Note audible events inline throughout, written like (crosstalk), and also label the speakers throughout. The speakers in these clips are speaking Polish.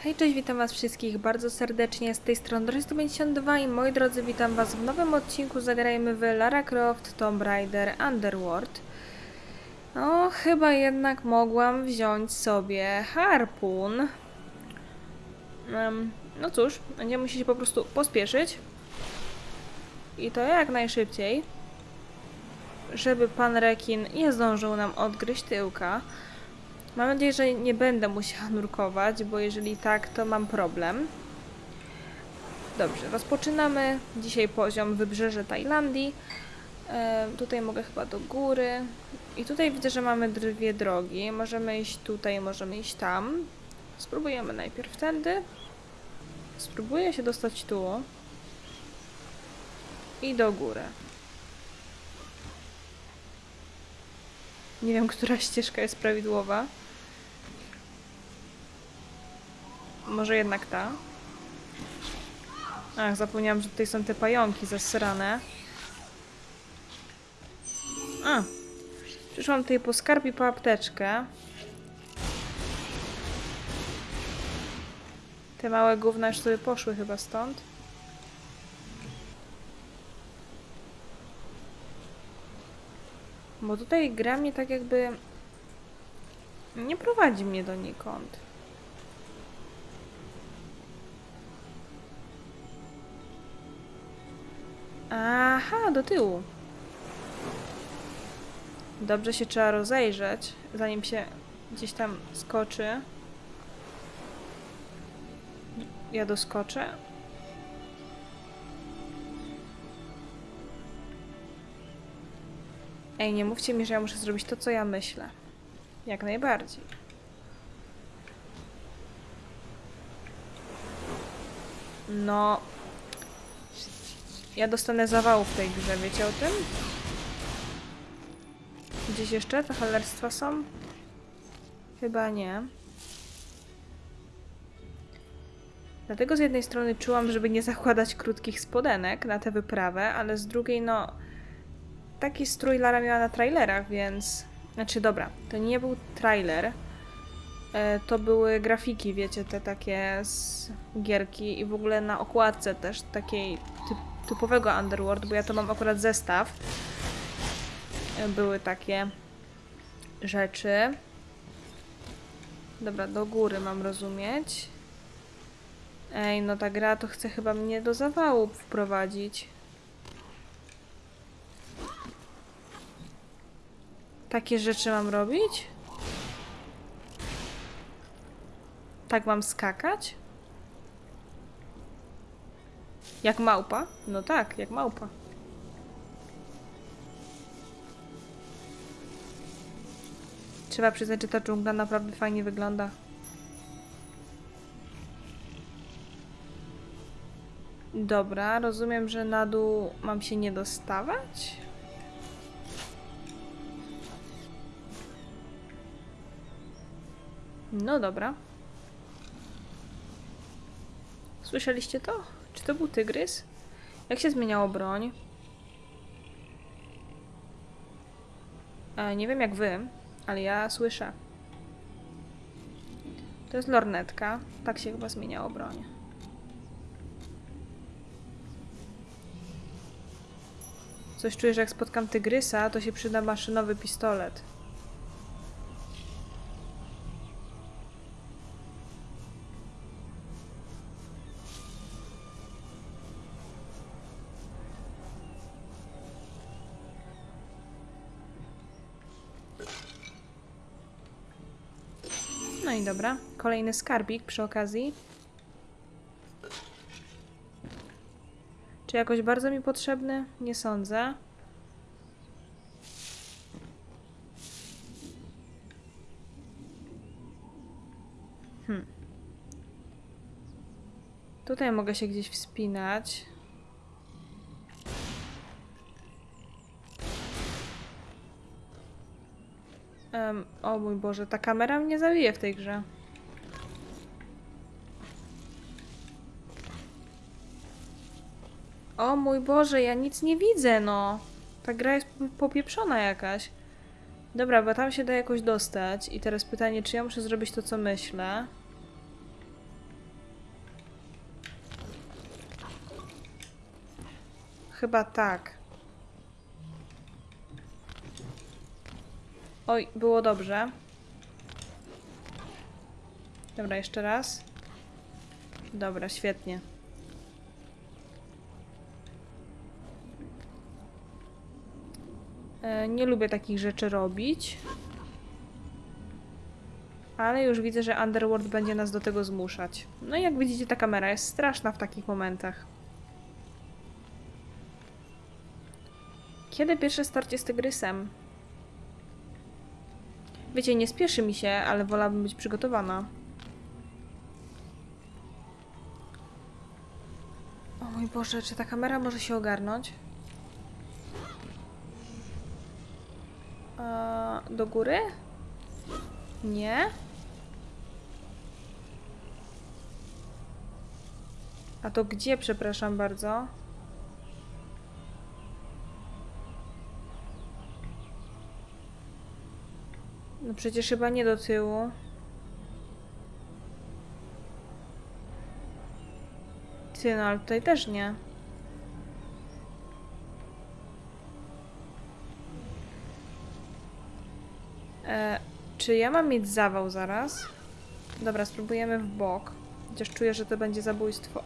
Speaker 1: Hej, cześć, witam was wszystkich bardzo serdecznie z tej strony Dory152 i moi drodzy, witam was w nowym odcinku Zagrajmy w Lara Croft Tomb Raider Underworld. No, chyba jednak mogłam wziąć sobie harpun. Em, no cóż, będziemy musieli po prostu pospieszyć. I to jak najszybciej, żeby pan rekin nie zdążył nam odgryźć tyłka. Mam nadzieję, że nie będę musiała nurkować, bo jeżeli tak, to mam problem. Dobrze, rozpoczynamy. Dzisiaj poziom wybrzeże Tajlandii. E, tutaj mogę chyba do góry. I tutaj widzę, że mamy dwie drogi. Możemy iść tutaj, możemy iść tam. Spróbujemy najpierw tędy. Spróbuję się dostać tu. I do góry. Nie wiem, która ścieżka jest prawidłowa. Może jednak ta. Ach, zapomniałam, że tutaj są te pająki zasrane. A. Przyszłam tutaj po skarb i po apteczkę. Te małe gówna już sobie poszły chyba stąd. Bo tutaj gra mnie tak jakby... Nie prowadzi mnie donikąd. Aha, do tyłu. Dobrze się trzeba rozejrzeć, zanim się gdzieś tam skoczy. Ja doskoczę. Ej, nie mówcie mi, że ja muszę zrobić to, co ja myślę. Jak najbardziej. No. Ja dostanę zawału w tej grze, wiecie o tym? Gdzieś jeszcze te cholerstwa są? Chyba nie. Dlatego z jednej strony czułam, żeby nie zakładać krótkich spodenek na tę wyprawę, ale z drugiej no... Taki strój Lara miała na trailerach, więc... Znaczy dobra, to nie był trailer. E, To były grafiki, wiecie, te takie z gierki i w ogóle na okładce też takiej typ, typowego Underworld, bo ja to mam akurat zestaw. Były takie rzeczy. Dobra, do góry mam rozumieć. Ej, no ta gra to chce chyba mnie do zawału wprowadzić. Takie rzeczy mam robić? Tak mam skakać? Jak małpa? No tak, jak małpa. Trzeba przyznać, że ta dżungla naprawdę fajnie wygląda. Dobra, rozumiem, że na dół mam się nie dostawać? No dobra. Słyszeliście to? To był tygrys? Jak się zmieniało broń? E, nie wiem jak wy, ale ja słyszę. To jest lornetka. Tak się chyba zmieniało broń. Coś czuję, że jak spotkam tygrysa, to się przyda maszynowy pistolet. Dobra, kolejny skarbik przy okazji. Czy jakoś bardzo mi potrzebny? Nie sądzę. Hmm. Tutaj mogę się gdzieś wspinać. O mój Boże, ta kamera mnie zabije w tej grze. O mój Boże, ja nic nie widzę, no. Ta gra jest popieprzona jakaś. Dobra, bo tam się da jakoś dostać. I teraz pytanie, czy ja muszę zrobić to, co myślę? Chyba tak. Oj, było dobrze. Dobra, jeszcze raz. Dobra, świetnie. E, Nie lubię takich rzeczy robić. Ale już widzę, że Underworld będzie nas do tego zmuszać. No i jak widzicie, ta kamera jest straszna w takich momentach. Kiedy pierwsze starcie z tygrysem? Wiecie, nie spieszy mi się, ale wolałabym być przygotowana. O mój Boże, czy ta kamera może się ogarnąć? A, do góry? Nie? A to gdzie, przepraszam bardzo? No przecież chyba nie do tyłu. Ty, no ale tutaj też nie. E, czy ja mam mieć zawał zaraz? Dobra, spróbujemy w bok. Chociaż czuję, że to będzie zabójstwo.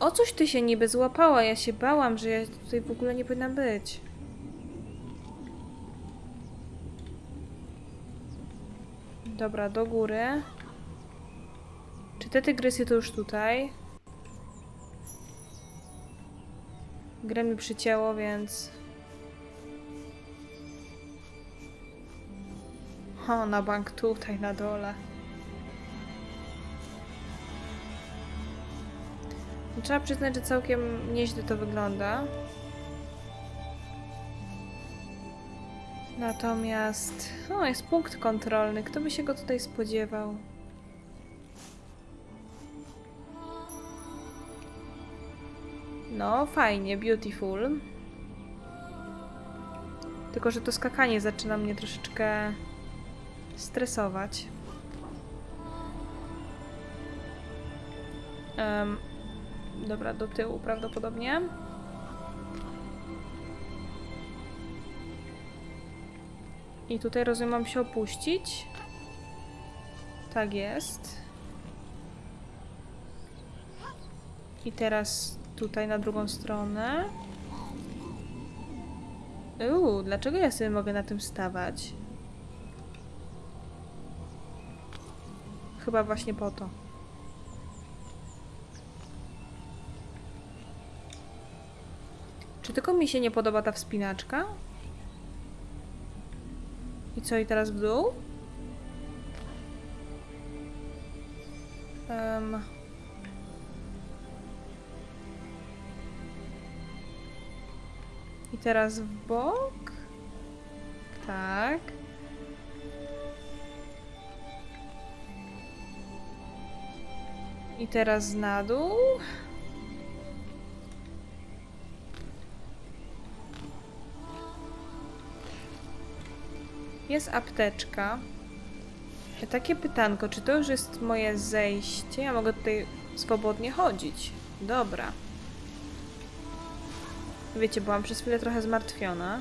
Speaker 1: O coś ty się niby złapała? Ja się bałam, że ja tutaj w ogóle nie powinna być. Dobra, do góry. Czy te tygrysy to już tutaj? Grę mi przycięło, więc... O, na bank tutaj, na dole. Trzeba przyznać, że całkiem nieźle to wygląda. Natomiast... O, jest punkt kontrolny. Kto by się go tutaj spodziewał? No, fajnie, beautiful. Tylko, że to skakanie zaczyna mnie troszeczkę stresować. Em, dobra, do tyłu prawdopodobnie. I tutaj rozumiem, mam się opuścić. Tak jest. I teraz tutaj na drugą stronę. Uuu, dlaczego ja sobie mogę na tym stawać? Chyba właśnie po to. Czy tylko mi się nie podoba ta wspinaczka? I co, i teraz w dół? Um. I teraz w bok? Tak. I teraz na dół? Jest apteczka. Takie pytanko, czy to już jest moje zejście? Ja mogę tutaj swobodnie chodzić. Dobra. Wiecie, byłam przez chwilę trochę zmartwiona.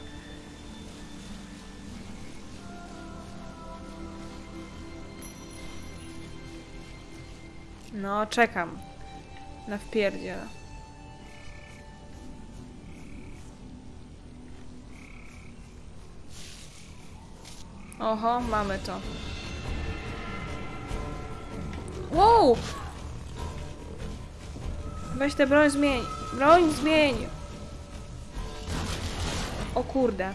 Speaker 1: No, czekam. Na wpierdziel. Oho, mamy to. Wow! Weź tę broń zmień. Broń zmień! O kurde.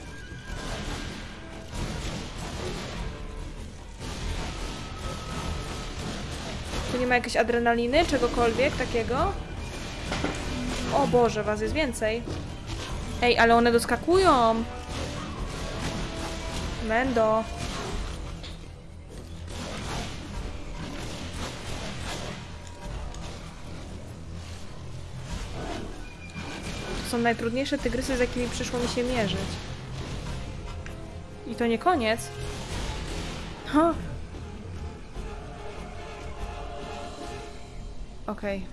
Speaker 1: Tu nie ma jakiejś adrenaliny, czegokolwiek takiego? O Boże, was jest więcej. Ej, ale one doskakują! Mendo. Są najtrudniejsze tygrysy, z jakimi przyszło mi się mierzyć. I to nie koniec. Ha. Okej.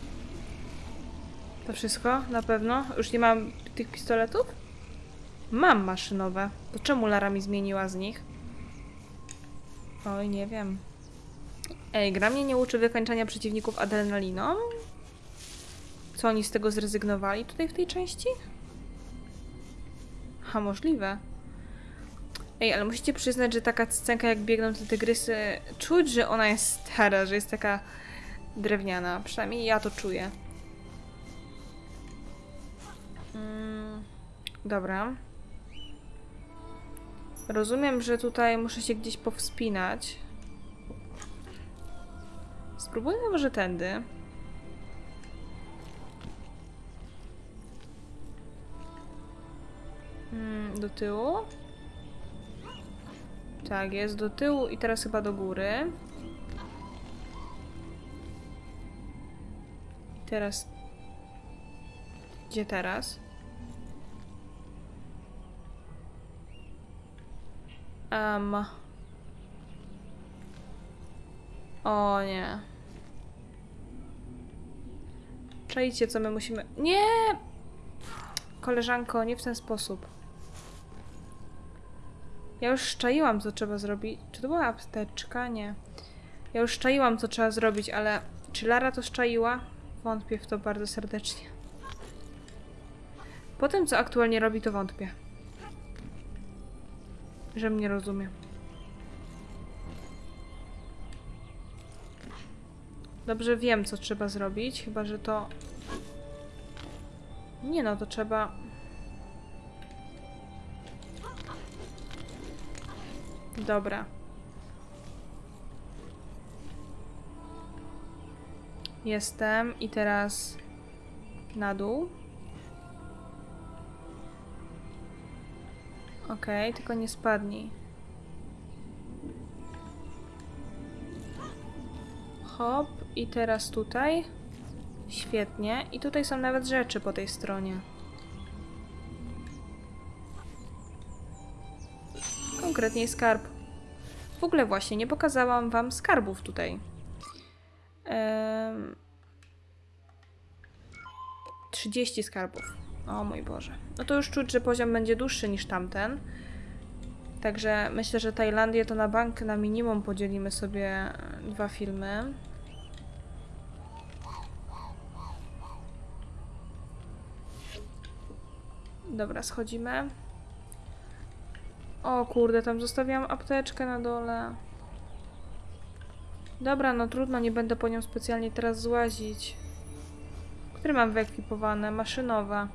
Speaker 1: To wszystko? Na pewno? Już nie mam tych pistoletów? Mam maszynowe. To czemu Lara mi zmieniła z nich? Oj, nie wiem. Ej, gra mnie nie uczy wykończania przeciwników adrenaliną? Co oni z tego zrezygnowali tutaj w tej części? Ha, możliwe. Ej, ale musicie przyznać, że taka scenka jak biegną te tygrysy, czuć, że ona jest stara, że jest taka drewniana. Przynajmniej ja to czuję. Mm, dobra. Rozumiem, że tutaj muszę się gdzieś powspinać. Spróbujmy może tędy. Do tyłu. Tak, jest do tyłu i teraz chyba do góry. Teraz. Gdzie teraz? Um. O nie. Czajcie, co my musimy... Nie! Koleżanko, nie w ten sposób. Ja już szczaiłam, co trzeba zrobić. Czy to była apteczka? Nie. Ja już szczaiłam, co trzeba zrobić, ale czy Lara to szczaiła? Wątpię w to bardzo serdecznie. Po tym, co aktualnie robi, to wątpię. Że mnie rozumie. Dobrze wiem, co trzeba zrobić, chyba że to... Nie no, to trzeba... Dobra. Jestem i teraz na dół. Okej, tylko nie spadnij. Hop, i teraz tutaj. Świetnie. I tutaj są nawet rzeczy po tej stronie. Konkretniej skarb. W ogóle właśnie, nie pokazałam wam skarbów tutaj. Em, 30 skarbów. O mój Boże. No to już czuć, że poziom będzie dłuższy niż tamten. Także myślę, że Tajlandię to na bank na minimum podzielimy sobie dwa filmy. Dobra, schodzimy. O kurde, tam zostawiłam apteczkę na dole. Dobra, no trudno, nie będę po nią specjalnie teraz złazić. Które mam wyekwipowane? Maszynowe.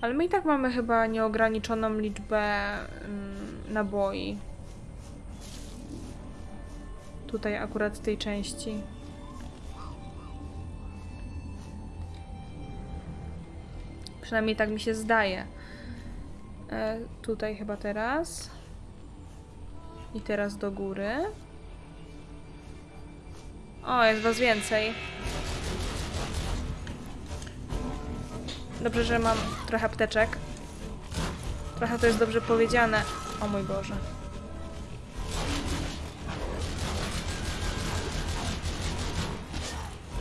Speaker 1: Ale my i tak mamy chyba nieograniczoną liczbę mm, naboi. Tutaj akurat tej części. Przynajmniej tak mi się zdaje. E, tutaj chyba teraz. I teraz do góry. O, jest was więcej. Dobrze, że mam trochę apteczek. Trochę to jest dobrze powiedziane. O mój Boże.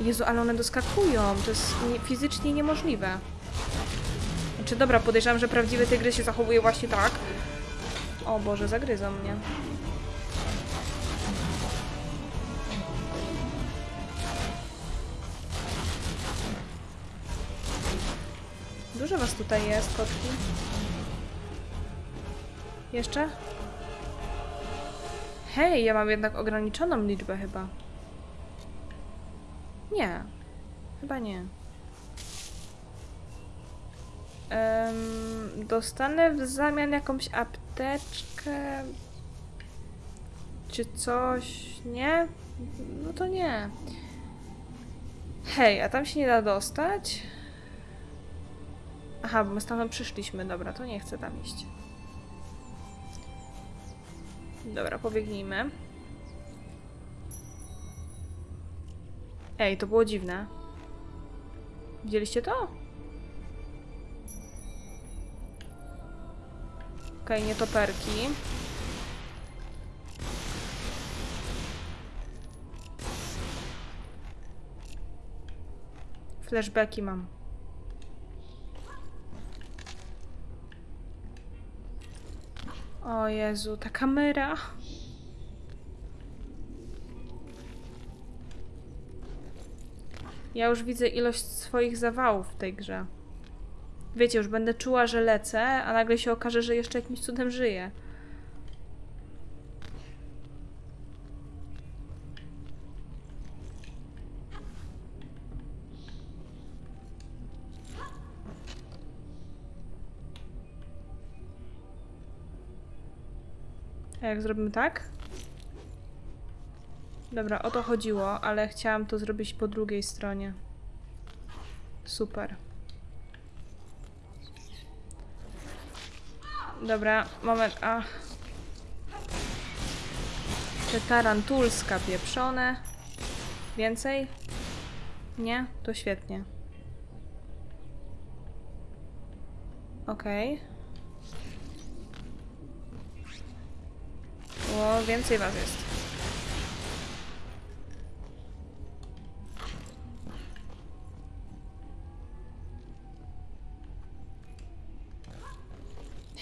Speaker 1: Jezu, ale one doskakują. To jest nie, fizycznie niemożliwe. Znaczy, dobra, podejrzewam, że prawdziwy tygrys się zachowuje właśnie tak. O Boże, zagryzą mnie. Dużo was tutaj jest, kotki. Jeszcze? Hej, ja mam jednak ograniczoną liczbę chyba. Nie. Chyba nie. Em, dostanę w zamian jakąś apteczkę. Czy coś? Nie? No to nie. Hej, a tam się nie da dostać? Aha, bo my stamtąd przyszliśmy. Dobra, to nie chcę tam iść. Dobra, pobiegnijmy. Ej, to było dziwne. Widzieliście to? Okej, okay, nietoperki. Flashbacki mam. O Jezu, ta kamera. Ja już widzę ilość swoich zawałów w tej grze. Wiecie, już będę czuła, że lecę, a nagle się okaże, że jeszcze jakimś cudem żyję. A jak zrobimy tak? Dobra, o to chodziło, ale chciałam to zrobić po drugiej stronie. Super. Dobra, moment, a. Te tarantulska pieprzone. Więcej? Nie? To świetnie. Okej. O, więcej was jest.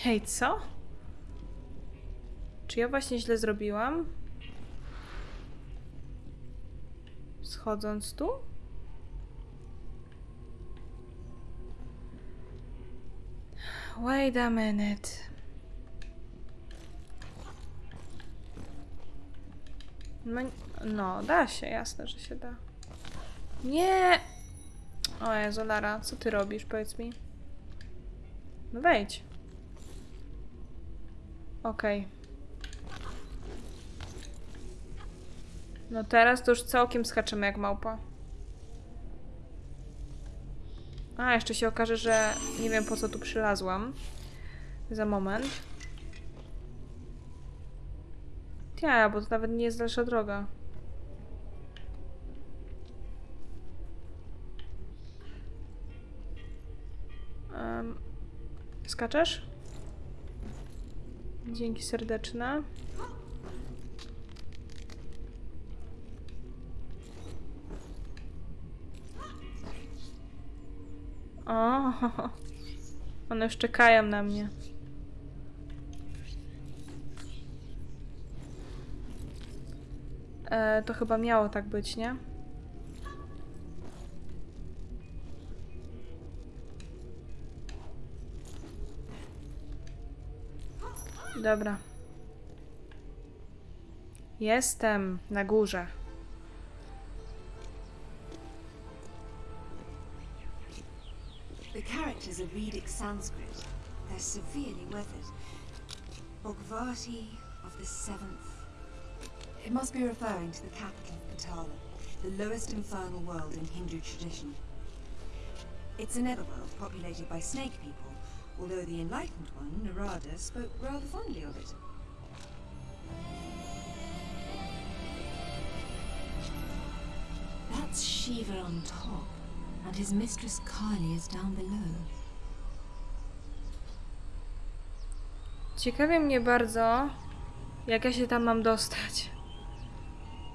Speaker 1: Hej, co? Czy ja właśnie źle zrobiłam? Schodząc tu? Wait a minute. No, no, da się, jasne, że się da. Nie! O Jezu, Lara, co ty robisz, powiedz mi? No wejdź. Okej. No teraz to już całkiem skaczemy jak małpa. A, jeszcze się okaże, że nie wiem po co tu przylazłam. Za moment. Ja, bo to nawet nie jest dalsza droga. Em, skaczesz? Dzięki serdeczne. O, (laughs) one już czekają na mnie. E, to chyba miało tak być, nie? Dobra. Jestem na górze.
Speaker 2: The characters are Vedic Sanskrit. They're severely weathered. Bhagavati of the seventh. It must be referring to the capital of Patala, the lowest infernal world in Hindu tradition. It's a netherworld populated by snake people, although the enlightened one, Narada, spoke rather fondly of it. That's Shiva on top, and his mistress Kali is down below.
Speaker 1: Ciekawi mnie bardzo, jak ja się tam mam dostać.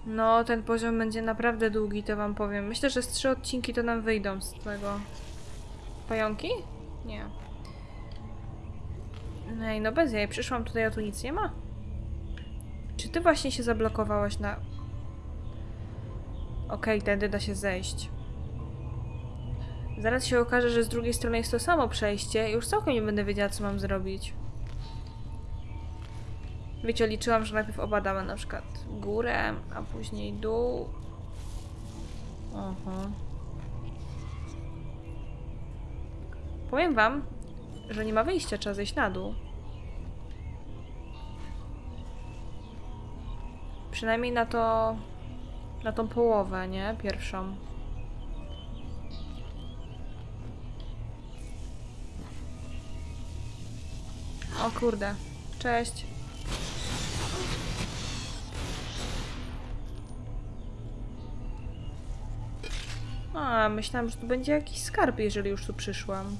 Speaker 1: No, ten poziom będzie naprawdę długi, to wam powiem. Myślę, że z trzy odcinki to nam wyjdą z tego. Pająki? Nie. Ej, no bez jej. Przyszłam tutaj, a tu nic nie ma. Czy ty właśnie się zablokowałaś na... Okej, tędy da się zejść. Zaraz się okaże, że z drugiej strony jest to samo przejście już całkiem nie będę wiedziała, co mam zrobić. Wiecie, liczyłam, że najpierw obadamy na przykład górę, a później dół. Aha. Powiem wam, że nie ma wyjścia, trzeba zejść na dół. Przynajmniej na to... na tą połowę, nie? Pierwszą. O kurde. Cześć. A, myślałam, że tu będzie jakiś skarb, jeżeli już tu przyszłam.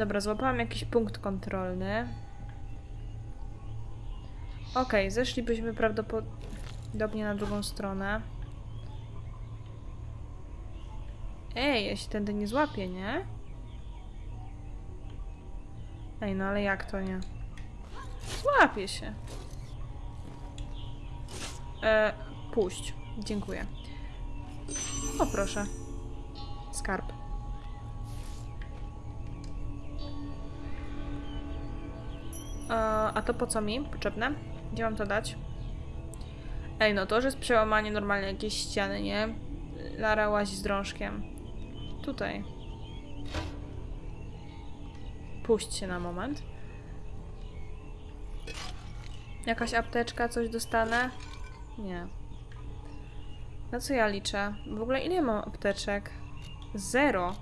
Speaker 1: Dobra, złapałam jakiś punkt kontrolny. Okej, zeszlibyśmy prawdopodobnie na drugą stronę. Ej, ja się tędy nie złapię, nie? Ej, no ale jak to nie? Złapie się. E, puść. Dziękuję. O, proszę. Skarb. A to po co mi? Potrzebne? Gdzie mam to dać? Ej, no to już jest przełamanie normalnie jakiejś ściany, nie? Lara łazi z drążkiem. Tutaj. Puść się na moment. Jakaś apteczka, coś dostanę? Nie. Na co ja liczę? W ogóle ile mam apteczek? Zero.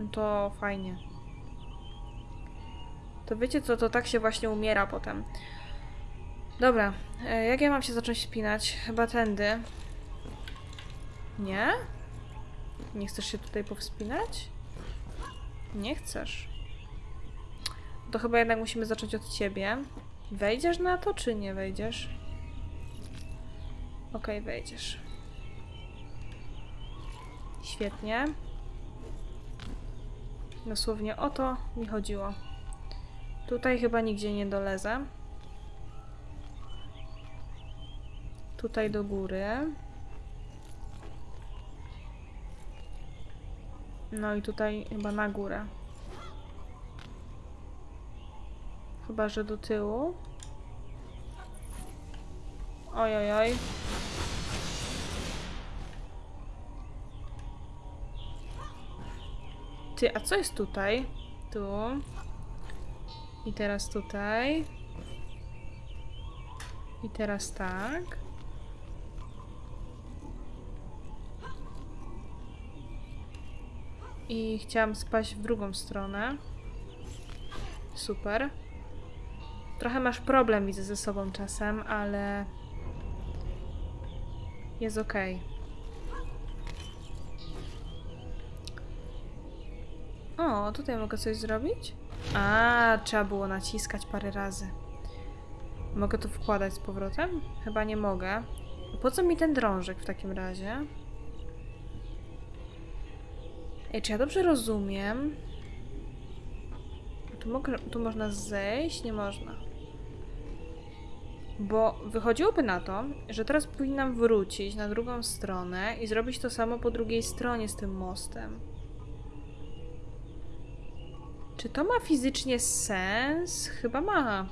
Speaker 1: No to fajnie. To wiecie co, to tak się właśnie umiera potem. Dobra, e, jak ja mam się zacząć spinać? Chyba tędy. Nie? Nie chcesz się tutaj powspinać? Nie chcesz. To chyba jednak musimy zacząć od ciebie. Wejdziesz na to, czy nie wejdziesz? Okej, wejdziesz. Świetnie. Dosłownie o to mi chodziło. Tutaj chyba nigdzie nie dolezę. Tutaj do góry. No i tutaj chyba na górę. Chyba, że do tyłu. Oj, oj, oj. Ty, a co jest tutaj? Tu. I teraz tutaj. I teraz tak. I chciałam spaść w drugą stronę. Super. Trochę masz problem, widzę ze sobą czasem, ale jest ok. O, tutaj mogę coś zrobić? A, trzeba było naciskać parę razy. Mogę to wkładać z powrotem? Chyba nie mogę. Po co mi ten drążek w takim razie? Ej, czy ja dobrze rozumiem? Tu, mogę, tu można zejść? Nie można. Bo wychodziłoby na to, że teraz powinnam wrócić na drugą stronę i zrobić to samo po drugiej stronie z tym mostem. Czy to ma fizycznie sens? Chyba ma.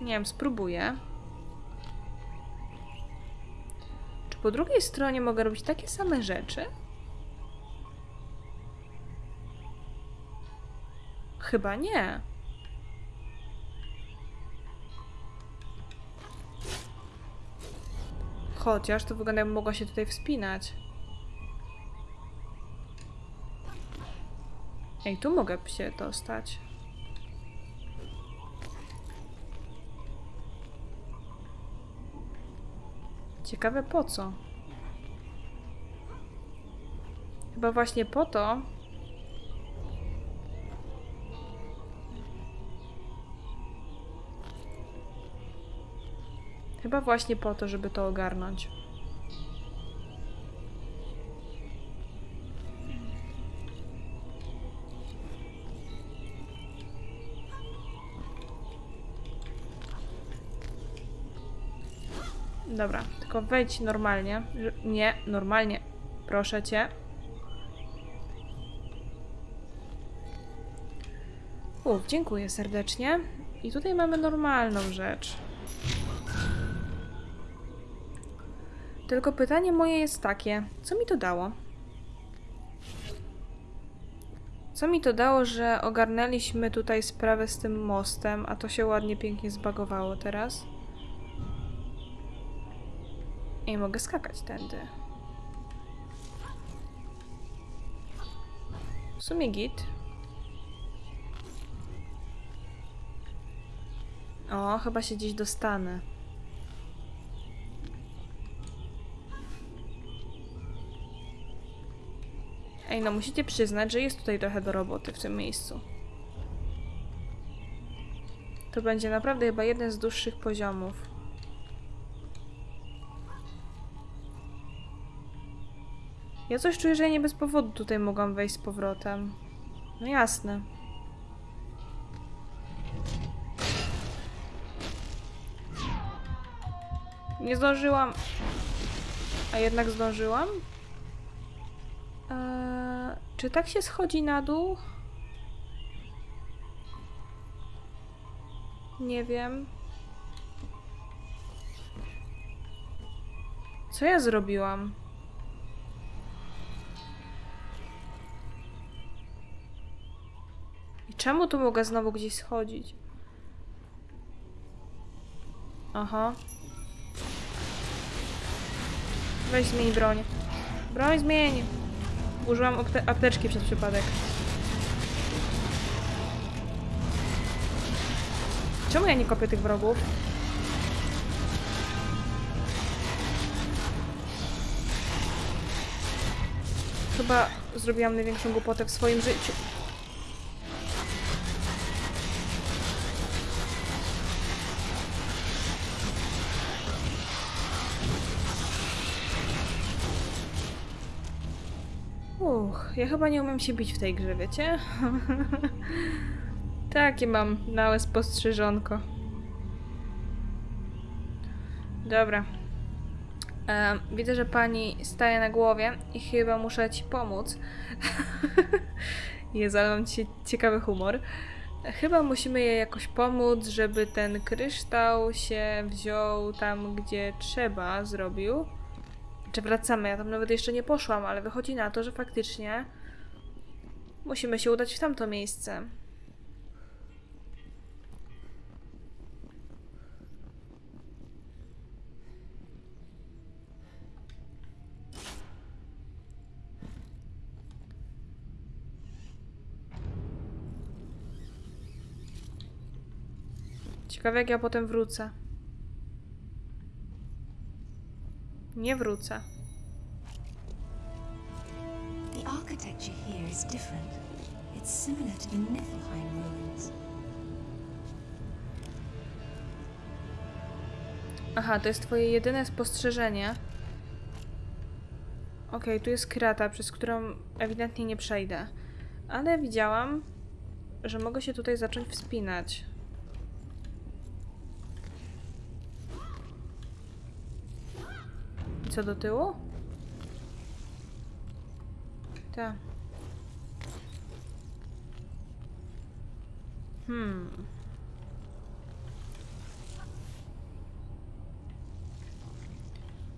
Speaker 1: Nie wiem, spróbuję. Czy po drugiej stronie mogę robić takie same rzeczy? Chyba nie. Chociaż to wygląda jakby mogła się tutaj wspinać. Ej, tu mogę się dostać. Ciekawe po co. Chyba właśnie po to. Chyba właśnie po to, żeby to ogarnąć. Dobra, tylko wejdź normalnie. Nie, normalnie. Proszę cię. Uf, dziękuję serdecznie. I tutaj mamy normalną rzecz. Tylko pytanie moje jest takie, co mi to dało? Co mi to dało, że ogarnęliśmy tutaj sprawę z tym mostem, a to się ładnie, pięknie zbagowało teraz? I mogę skakać tędy. W sumie git. O, chyba się gdzieś dostanę. Ej, no musicie przyznać, że jest tutaj trochę do roboty w tym miejscu. To będzie naprawdę chyba jeden z dłuższych poziomów. Ja coś czuję, że ja nie bez powodu tutaj mogłam wejść z powrotem. No jasne. Nie zdążyłam. A jednak zdążyłam? Eee, czy tak się schodzi na dół? Nie wiem. Co ja zrobiłam? Czemu tu mogę znowu gdzieś schodzić? Aha. Weź zmień broń. Broń zmień! Użyłam apte apteczki przez przypadek. Czemu ja nie kopię tych wrogów? Chyba zrobiłam największą głupotę w swoim życiu. Ja chyba nie umiem się bić w tej grze, wiecie? (laughs) Takie mam małe spostrzeżonko. Dobra. Widzę, że pani staje na głowie i chyba muszę ci pomóc. (laughs) Jezu, ale mam ci ciekawy humor. Chyba musimy jej jakoś pomóc, żeby ten kryształ się wziął tam, gdzie trzeba, zrobił. Czy wracamy? Ja tam nawet jeszcze nie poszłam, ale wychodzi na to, że faktycznie musimy się udać w tamto miejsce. Ciekawe jak ja potem wrócę. Nie wrócę.
Speaker 2: The architecture here is different. It's similar to the Niflheim ruins.
Speaker 1: Aha, to jest twoje jedyne spostrzeżenie. Okej, tu jest krata, przez którą ewidentnie nie przejdę. Ale widziałam, że mogę się tutaj zacząć wspinać. I co do tyłu? Tak. Hmm.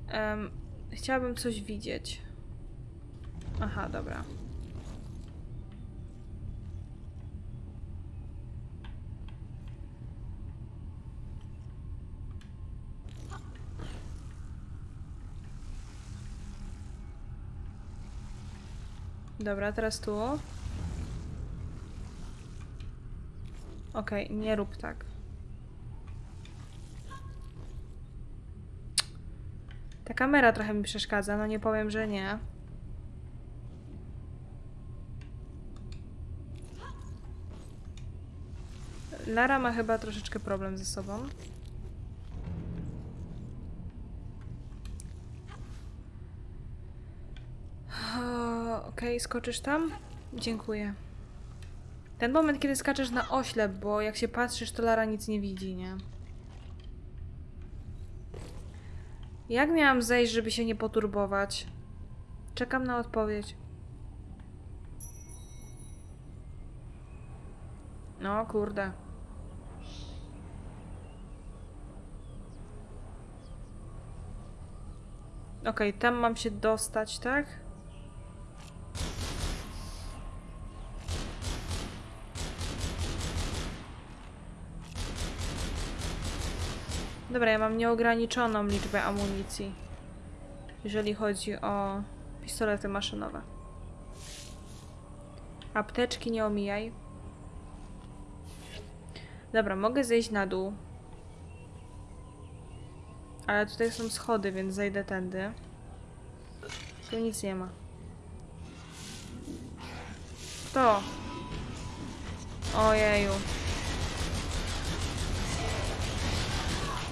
Speaker 1: Em, chciałabym coś widzieć. Aha, dobra. Dobra, teraz tu. Okej, nie rób tak. Ta kamera trochę mi przeszkadza, no nie powiem, że nie. Lara ma chyba troszeczkę problem ze sobą. O, Okej, skoczysz tam? Dziękuję. Ten moment, kiedy skaczesz na oślep, bo jak się patrzysz, to Lara nic nie widzi, nie? Jak miałam zejść, żeby się nie poturbować? Czekam na odpowiedź. No, kurde. Okej, tam mam się dostać, tak? Dobra, ja mam nieograniczoną liczbę amunicji, jeżeli chodzi o pistolety maszynowe. Apteczki nie omijaj. Dobra, mogę zejść na dół. Ale tutaj są schody, więc zejdę tędy. Tu nic nie ma. Kto? Ojeju.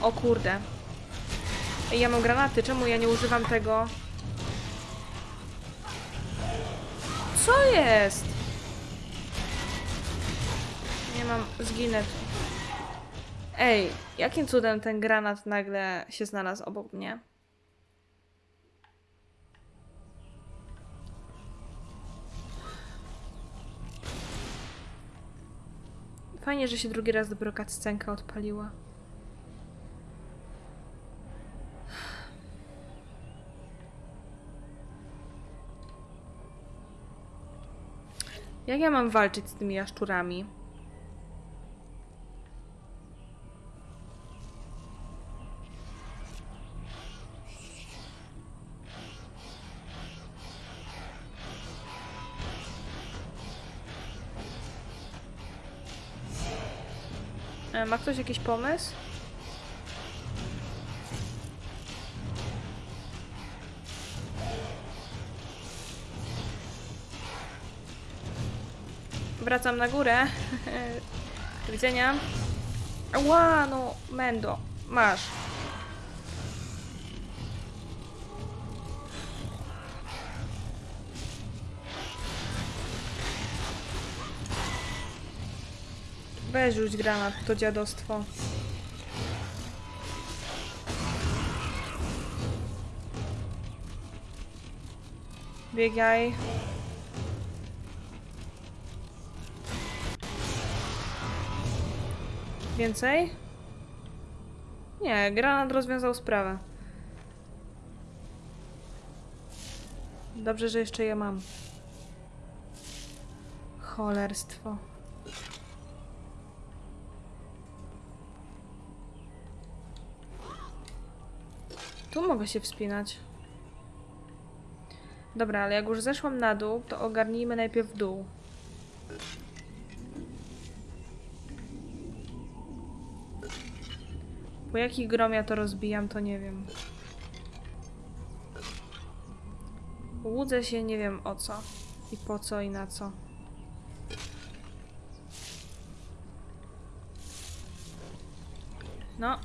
Speaker 1: O kurde. Ej, ja mam granaty, czemu ja nie używam tego? Co jest? Nie mam, zginę. Ej, jakim cudem ten granat nagle się znalazł obok mnie? Fajnie, że się drugi raz dopiero cutscenka odpaliła. Jak ja mam walczyć z tymi jaszczurami? E, Ma ktoś jakiś pomysł? Wracam na górę. (laughs) Do widzenia. Ła, no, Mendo, masz. Weź rzuć granat, to dziadostwo. Biegaj. Więcej? Nie, granat rozwiązał sprawę. Dobrze, że jeszcze je mam. Cholerstwo. Tu mogę się wspinać. Dobra, ale jak już zeszłam na dół, to ogarnijmy najpierw dół. Po jakich grom ja to rozbijam, to nie wiem. Łudzę się nie wiem o co. I po co i na co. No.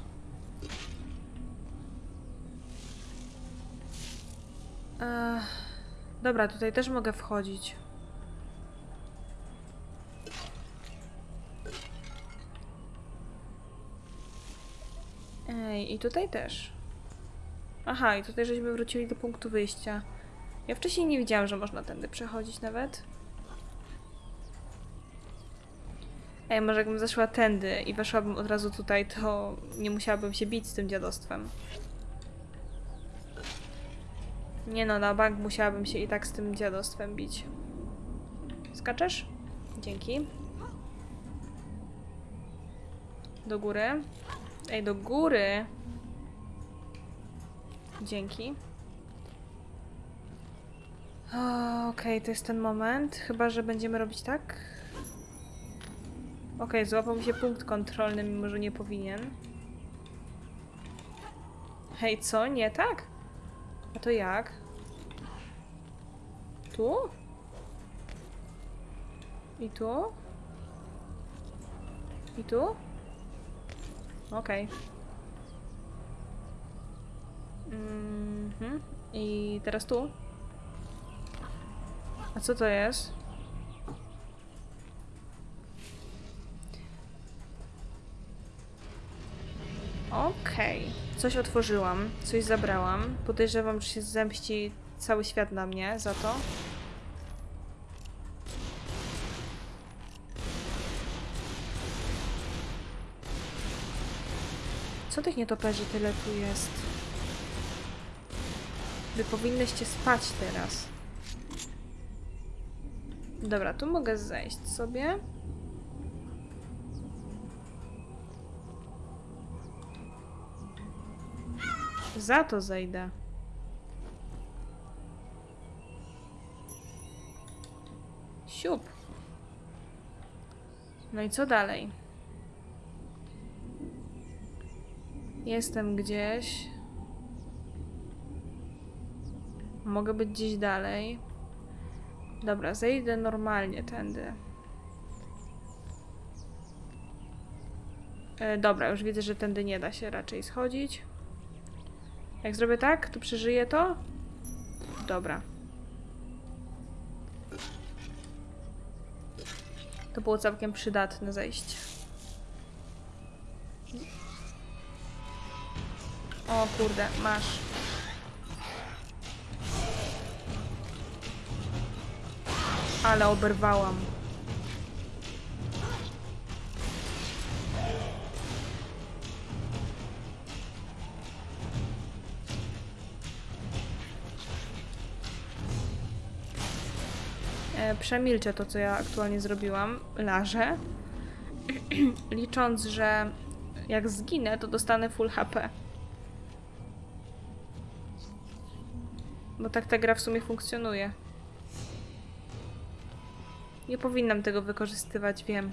Speaker 1: Ech, dobra, tutaj też mogę wchodzić. Ej, i tutaj też. Aha, i tutaj żeśmy wrócili do punktu wyjścia. Ja wcześniej nie widziałam, że można tędy przechodzić nawet. Ej, może jakbym zeszła tędy i weszłabym od razu tutaj, to nie musiałabym się bić z tym dziadostwem. Nie no, na bank musiałabym się i tak z tym dziadostwem bić. Skaczesz? Dzięki. Do góry. Ej, do góry. Dzięki. Okej, to jest ten moment. Chyba, że będziemy robić tak. Okej, złapał mi się punkt kontrolny, mimo że nie powinien. Hej, co? Nie tak? A to jak? Tu? I tu? I tu? Okej. Mhm. I teraz tu? A co to jest? Okej. Coś otworzyłam, coś zabrałam. Podejrzewam, że się zemści cały świat na mnie za to. Co tych nietoperzy tyle tu jest? Wy powinnyście spać teraz. Dobra, tu mogę zejść sobie. Za to zejdę. Siup. No i co dalej? Jestem gdzieś. Mogę być gdzieś dalej. Dobra, zejdę normalnie tędy. E, dobra, już widzę, że tędy nie da się raczej schodzić. Jak zrobię tak, to przeżyję to? Dobra. To było całkiem przydatne zejście. O kurde, masz. Ale oberwałam. E, Przemilczę to, co ja aktualnie zrobiłam. Lażę. (clears throat) Licząc, że jak zginę, to dostanę full HP. Bo tak ta gra w sumie funkcjonuje. Nie powinnam tego wykorzystywać, wiem.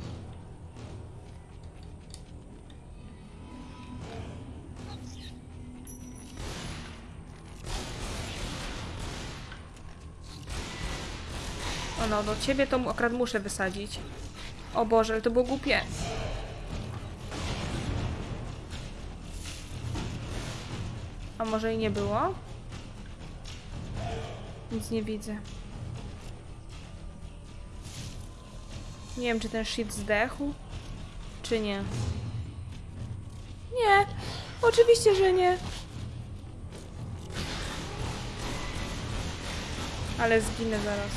Speaker 1: O no, do ciebie to akurat muszę wysadzić. O Boże, ale to było głupie. A może i nie było? Nic nie widzę. Nie wiem, czy ten shit zdechł, czy nie. Nie! Oczywiście, że nie. Ale zginę zaraz.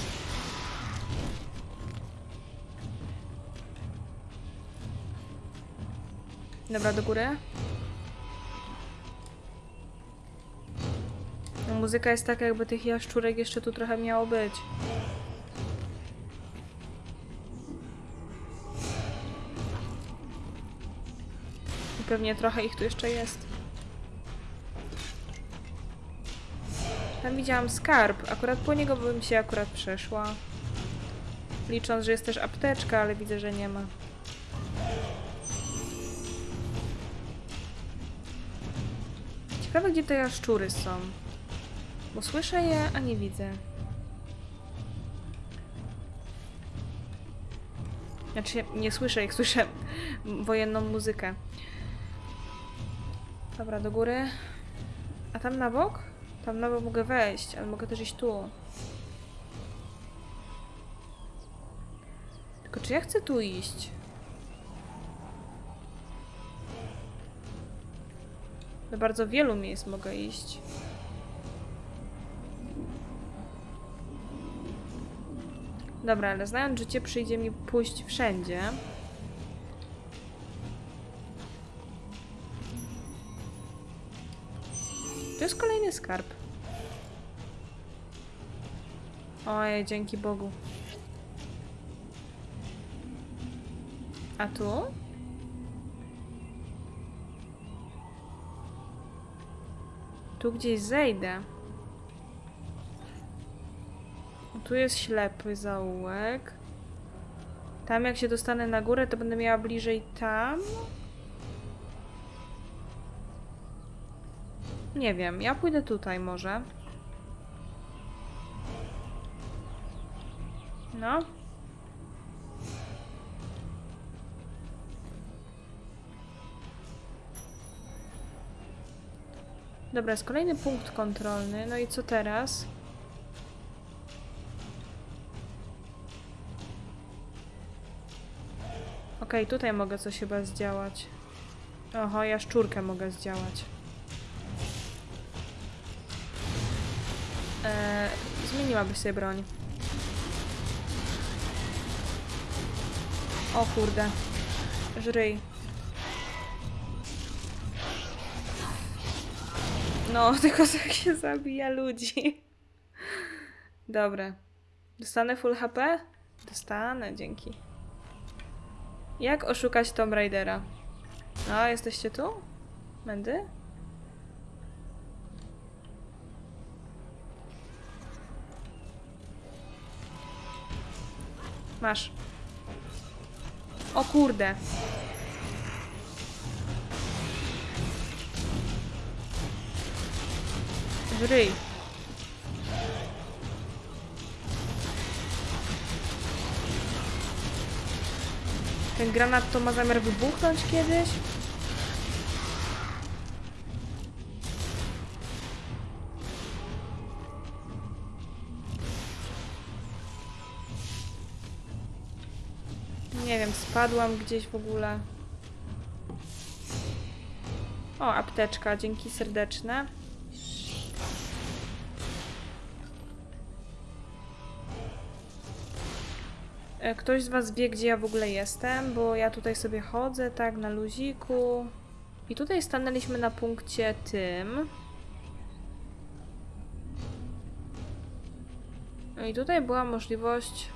Speaker 1: Dobra, do góry. Muzyka jest taka, jakby tych jaszczurek jeszcze tu trochę miało być. I pewnie trochę ich tu jeszcze jest. Tam widziałam skarb. Akurat po niego bym się akurat przeszła. Licząc, że jest też apteczka, ale widzę, że nie ma. Ciekawe, gdzie te jaszczury są. Bo słyszę je, a nie widzę. Znaczy, nie słyszę jak słyszę wojenną muzykę. Dobra, do góry. A tam na bok? Tam na bok mogę wejść, ale mogę też iść tu. Tylko czy ja chcę tu iść? Do bardzo wielu miejsc mogę iść. Dobra, ale znając życie, przyjdzie mi pójść wszędzie. To jest kolejny skarb. Ojej, dzięki Bogu. A tu? Tu gdzieś zejdę. Tu jest ślepy zaułek. Tam jak się dostanę na górę, to będę miała bliżej tam. Nie wiem, ja pójdę tutaj może. No. Dobra, jest kolejny punkt kontrolny. No i co teraz? Okej, tutaj mogę coś chyba zdziałać. Oho, ja szczurkę mogę zdziałać. Eee, zmieniłabyś sobie broń. O kurde. Żryj. No, (laughs) tylko jak się zabija ludzi. Dobra. Dostanę full HP? Dostanę, dzięki. Jak oszukać Tomb Raidera? No, jesteście tu? Mendy? Masz. O kurde. W. Ten granat to ma zamiar wybuchnąć kiedyś? Nie wiem, spadłam gdzieś w ogóle. O, apteczka, dzięki serdeczne. Ktoś z Was wie, gdzie ja w ogóle jestem, bo ja tutaj sobie chodzę, tak, na luziku. I tutaj stanęliśmy na punkcie tym. No i tutaj była możliwość.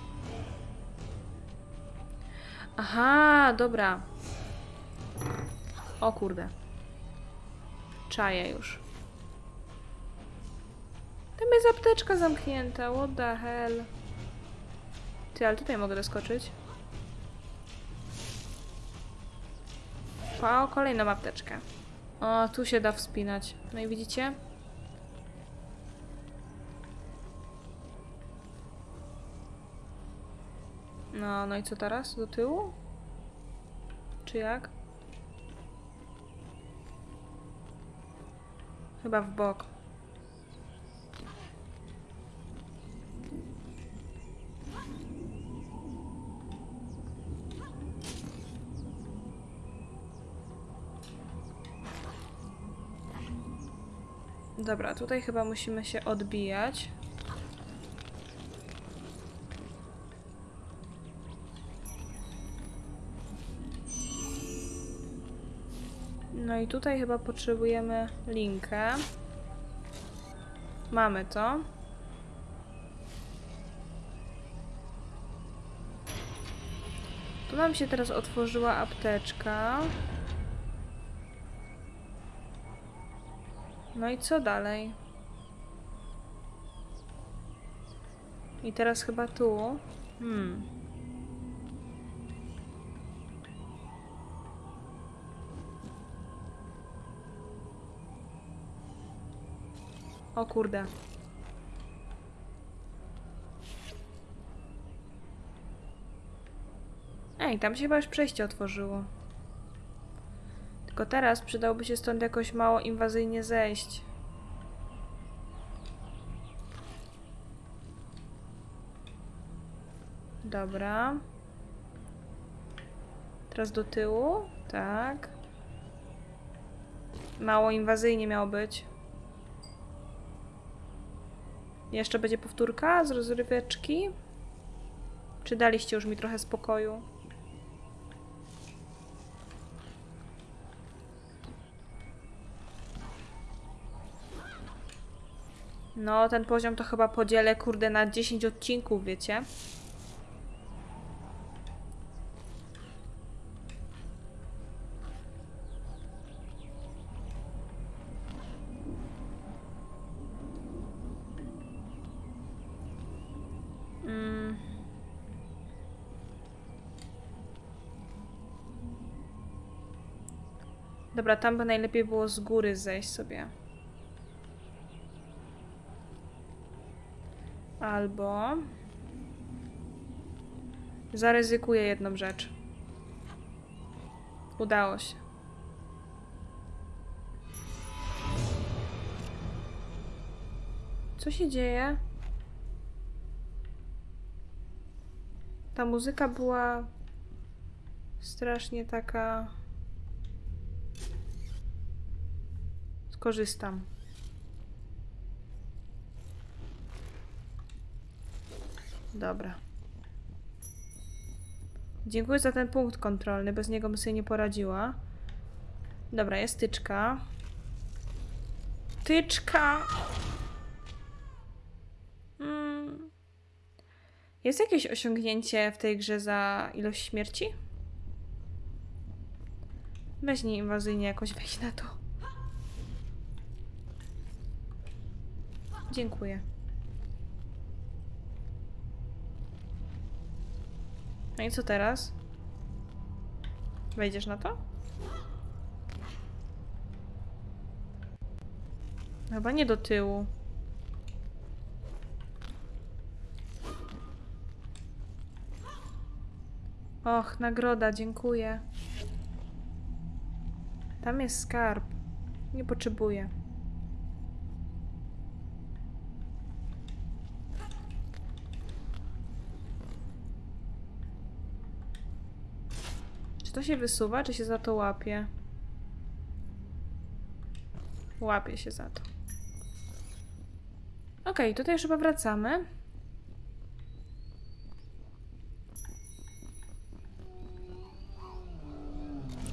Speaker 1: Aha, dobra. O kurde. Czaję już. Tam jest apteczka zamknięta. What the hell? Ty, ale tutaj mogę doskoczyć. O, kolejną apteczkę. O, tu się da wspinać. No i widzicie? No, no i co teraz? Do tyłu? Czy jak? Chyba w bok. Dobra, tutaj chyba musimy się odbijać. No i tutaj chyba potrzebujemy linkę. Mamy to. Tu nam się teraz otworzyła apteczka. No i co dalej? I teraz chyba tu. Hmm. O kurde. Ej, tam się chyba już przejście otworzyło. Tylko teraz przydałoby się stąd jakoś mało inwazyjnie zejść. Dobra. Teraz do tyłu. Tak. Mało inwazyjnie miało być. Jeszcze będzie powtórka z rozryweczki? Czy daliście już mi trochę spokoju? No, ten poziom to chyba podzielę, kurde, na 10 odcinków, wiecie? Mm. Dobra, tam by najlepiej było z góry zejść sobie. Albo zaryzykuję jedną rzecz. Udało się. Co się dzieje? Ta muzyka była strasznie taka. Skorzystam. Dobra. Dziękuję za ten punkt kontrolny. Bez niego bym sobie nie poradziła. Dobra, jest tyczka. Tyczka! Mm. Jest jakieś osiągnięcie w tej grze za ilość śmierci? Weź nie inwazyjnie jakoś weź na to. Dziękuję. No i co teraz? Wejdziesz na to? Chyba nie do tyłu. Och, nagroda, dziękuję. Tam jest skarb. Nie potrzebuję. To się wysuwa, czy się za to łapie? Łapie się za to. Okej, tutaj już chyba wracamy.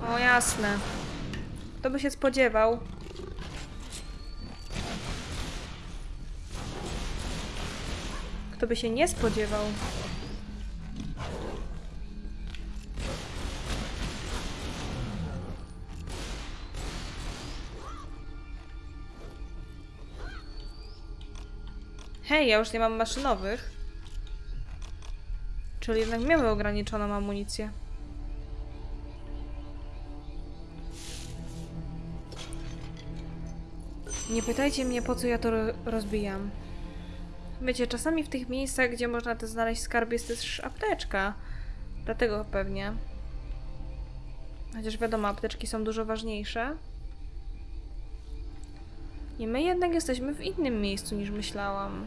Speaker 1: O, jasne. Kto by się spodziewał? Kto by się nie spodziewał? Hej, ja już nie mam maszynowych. Czyli jednak miałem ograniczoną amunicję. Nie pytajcie mnie, po co ja to ro- rozbijam. Wiecie, czasami w tych miejscach, gdzie można te znaleźć skarb, jest też apteczka. Dlatego pewnie. Chociaż wiadomo, apteczki są dużo ważniejsze. I my jednak jesteśmy w innym miejscu niż myślałam.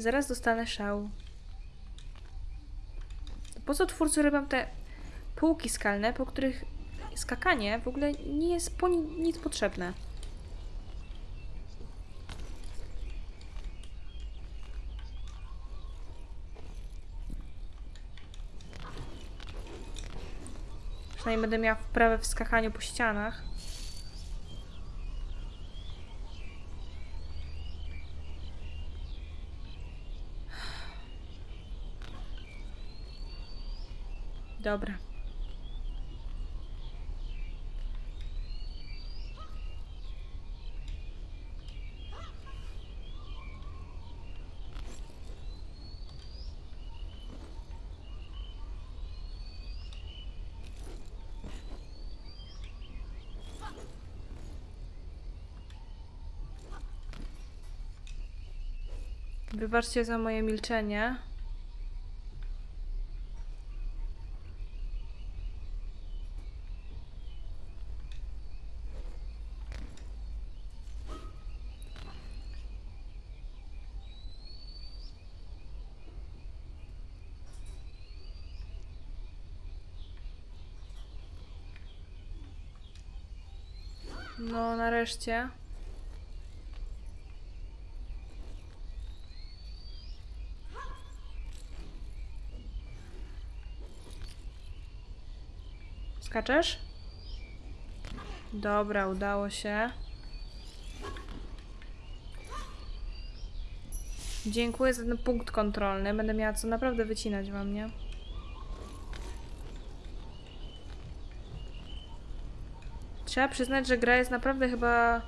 Speaker 1: Zaraz dostanę szał. Po co twórcy robią te półki skalne, po których skakanie w ogóle nie jest po ni- nic potrzebne? Przynajmniej będę miała wprawę w skakaniu po ścianach. Dobra. Wybaczcie za moje milczenie. No, nareszcie. Skaczesz? Dobra, udało się. Dziękuję za ten punkt kontrolny. Będę miała co naprawdę wycinać wam, nie? Trzeba przyznać, że gra jest naprawdę chyba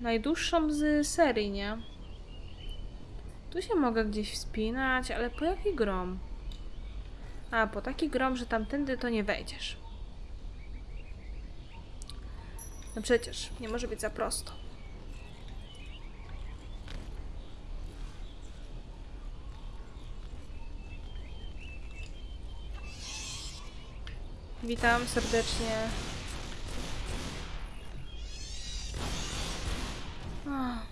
Speaker 1: najdłuższą z serii, nie? Tu się mogę gdzieś wspinać, ale po jaki grom? A, po taki grom, że tamtędy to nie wejdziesz. No przecież, nie może być za prosto. Witam serdecznie. Ach.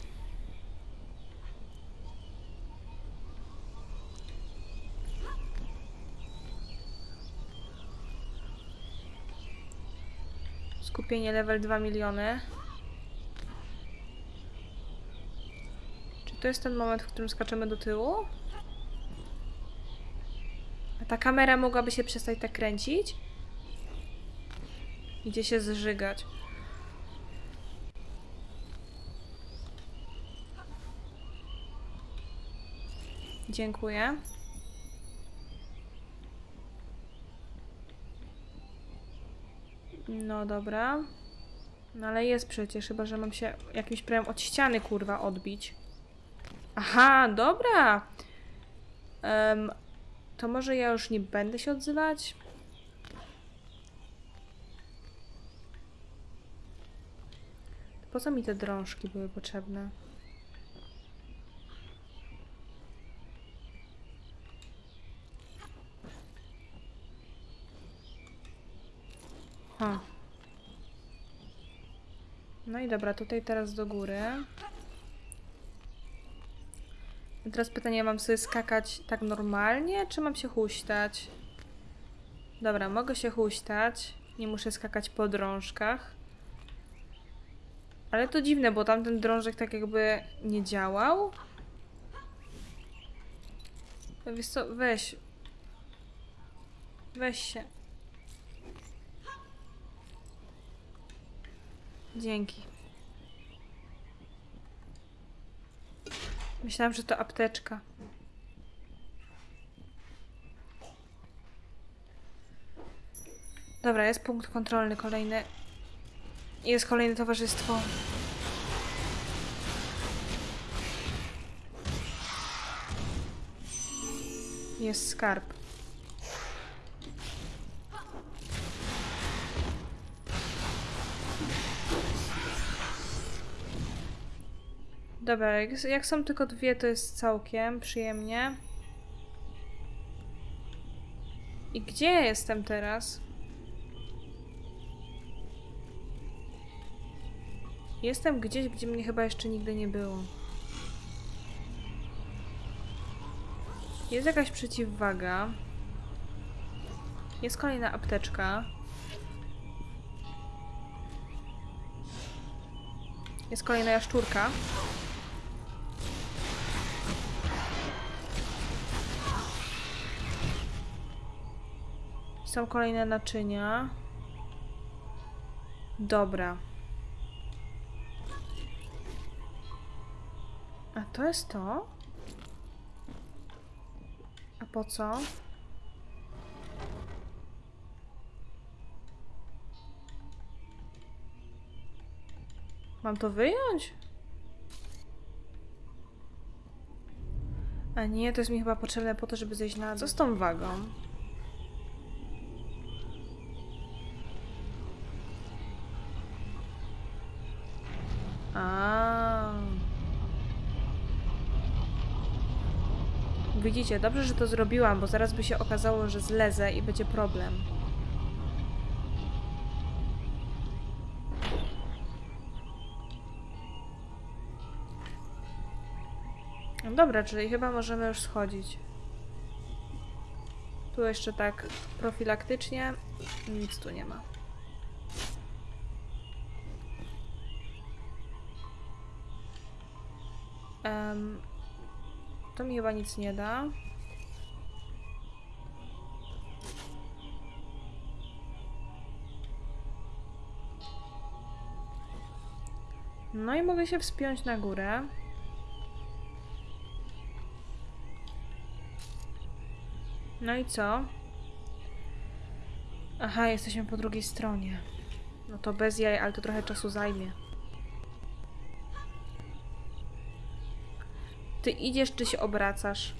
Speaker 1: Skupienie level 2 miliony. Czy to jest ten moment, w którym skaczemy do tyłu? A ta kamera mogłaby się przestać tak kręcić? Idzie się zżygać. Dziękuję. No dobra. No ale jest przecież, chyba że mam się jakimś prawem od ściany kurwa odbić. Aha, dobra. Em, to może ja już nie będę się odzywać? Po co mi te drążki były potrzebne? Ha. No i dobra, tutaj teraz do góry. I teraz pytanie, mam sobie skakać tak normalnie, czy mam się huśtać? Dobra, mogę się huśtać. Nie muszę skakać po drążkach. Ale to dziwne, bo tamten drążek tak jakby nie działał. No Wiesz co, weź. Weź się. Dzięki. Myślałam, że to apteczka. Dobra, jest punkt kontrolny kolejny. Jest kolejne towarzystwo. Jest skarb. Dobra, jak, jak są tylko dwie, to jest całkiem przyjemnie. I gdzie ja jestem teraz? Jestem gdzieś, gdzie mnie chyba jeszcze nigdy nie było. Jest jakaś przeciwwaga. Jest kolejna apteczka. Jest kolejna jaszczurka. Są kolejne naczynia. Dobra. A to jest to? A po co? Mam to wyjąć? A nie, to jest mi chyba potrzebne po to, żeby zejść na... Co z tą wagą? Widzicie, dobrze, że to zrobiłam, bo zaraz by się okazało, że zlezę i będzie problem. No dobra, czyli chyba możemy już schodzić. Tu jeszcze tak profilaktycznie nic tu nie ma. Em, to mi chyba nic nie da. No i mogę się wspiąć na górę. No i co? Aha, jesteśmy po drugiej stronie. No to bez jaj, ale to trochę czasu zajmie. Ty idziesz, czy się obracasz?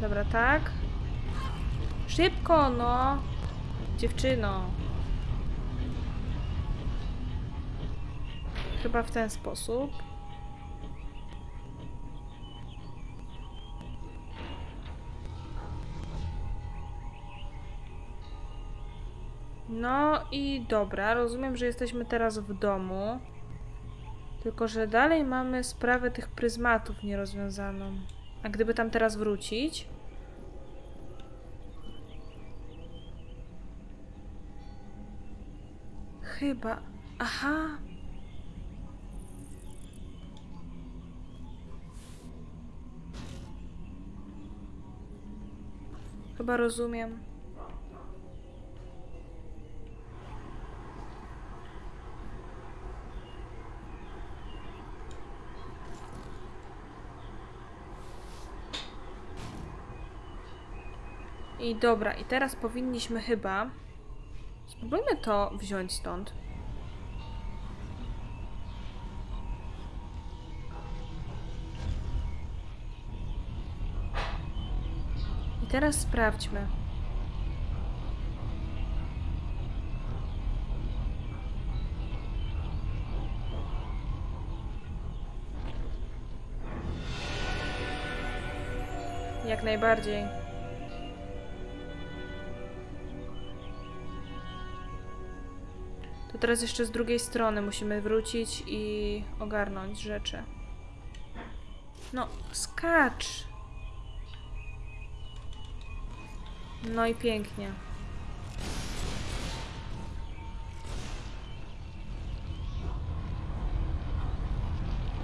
Speaker 1: Dobra, tak. Szybko, no. Dziewczyno. Chyba w ten sposób. No i dobra, rozumiem, że jesteśmy teraz w domu. Tylko, że dalej mamy sprawę tych pryzmatów nierozwiązaną. A gdyby tam teraz wrócić? Chyba. Aha. Chyba rozumiem. I dobra, i teraz powinniśmy chyba. Spróbujmy to wziąć stąd. I teraz sprawdźmy. Jak najbardziej. Teraz jeszcze z drugiej strony musimy wrócić i ogarnąć rzeczy. No, skacz! No i pięknie.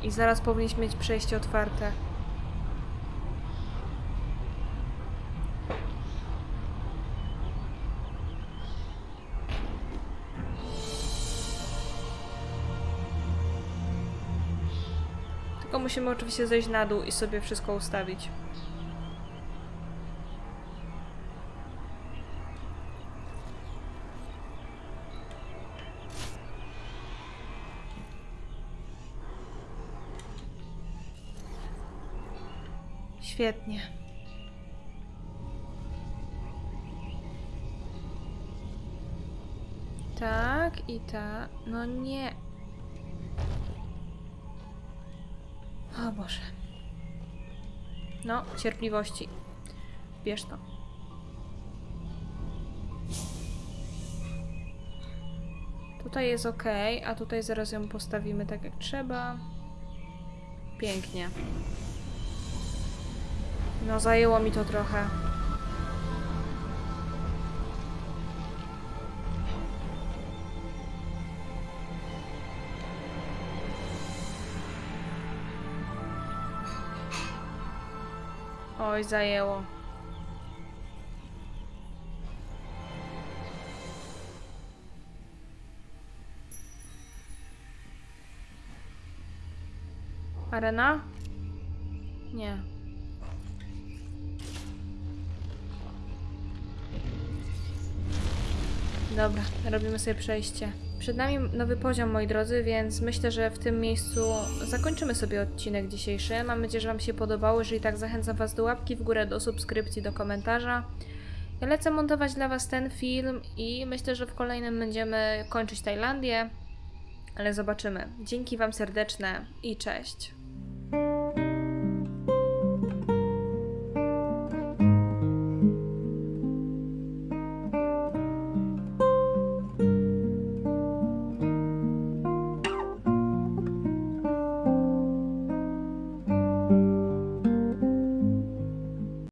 Speaker 1: I zaraz powinniśmy mieć przejście otwarte. Musimy oczywiście zejść na dół i sobie wszystko ustawić. Świetnie. Tak i tak. No nie. O Boże. No, cierpliwości. Bierz to. Tutaj jest ok, a tutaj zaraz ją postawimy tak jak trzeba. Pięknie. No, zajęło mi to trochę. Oj, zajęło. Arena? Nie. Dobra, robimy sobie przejście. Przed nami nowy poziom, moi drodzy, więc myślę, że w tym miejscu zakończymy sobie odcinek dzisiejszy. Mam nadzieję, że Wam się podobało. Jeżeli tak, zachęcam Was do łapki w górę, do subskrypcji, do komentarza. Ja lecę montować dla Was ten film i myślę, że w kolejnym będziemy kończyć Tajlandię, ale zobaczymy. Dzięki Wam serdeczne i cześć.